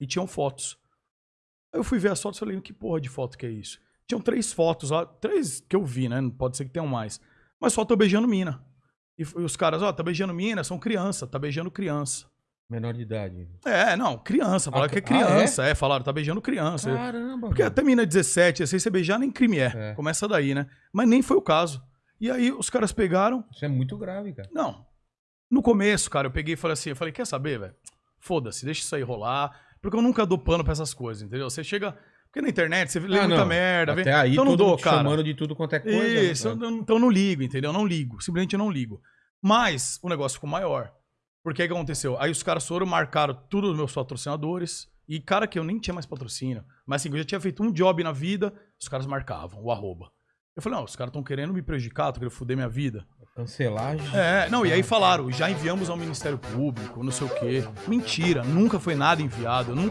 E tinham fotos. Aí eu fui ver as fotos e falei, que porra de foto que é isso? Tinham três fotos lá, três que eu vi, né? Pode ser que tenham mais. Mas só tô beijando mina. E e os caras, ó, tá beijando mina, são criança, tá beijando criança. Menor de idade. É, não, criança, falaram Ah, que é ah, criança, é? falaram, tá beijando criança. Caramba, Porque até mina de 17, assim, você beijar nem crime é. É. Começa daí, né? Mas nem foi o caso. E aí os caras pegaram, Isso é muito grave, cara. não. No começo, cara, eu peguei e falei assim, eu falei, quer saber, velho? Foda-se, deixa isso aí rolar, porque eu nunca dou pano pra essas coisas, entendeu? Você chega, porque na internet você lê Ah, muita não. merda, Até aí, então não dou, cara. chamando de tudo quanto é coisa. Isso, né? eu então eu não ligo, entendeu? Eu não ligo, simplesmente eu não ligo. Mas o negócio ficou maior. Porque aí o que aconteceu? Aí os caras foram, marcaram tudo os meus patrocinadores. E cara que eu nem tinha mais patrocínio. Mas assim, eu já tinha feito um job na vida, os caras marcavam, o arroba. Eu falei, não, os caras estão querendo me prejudicar, estão querendo foder minha vida. Cancelagem. É, não, e aí falaram, já enviamos ao Ministério Público, não sei o quê. Mentira, nunca foi nada enviado, nunca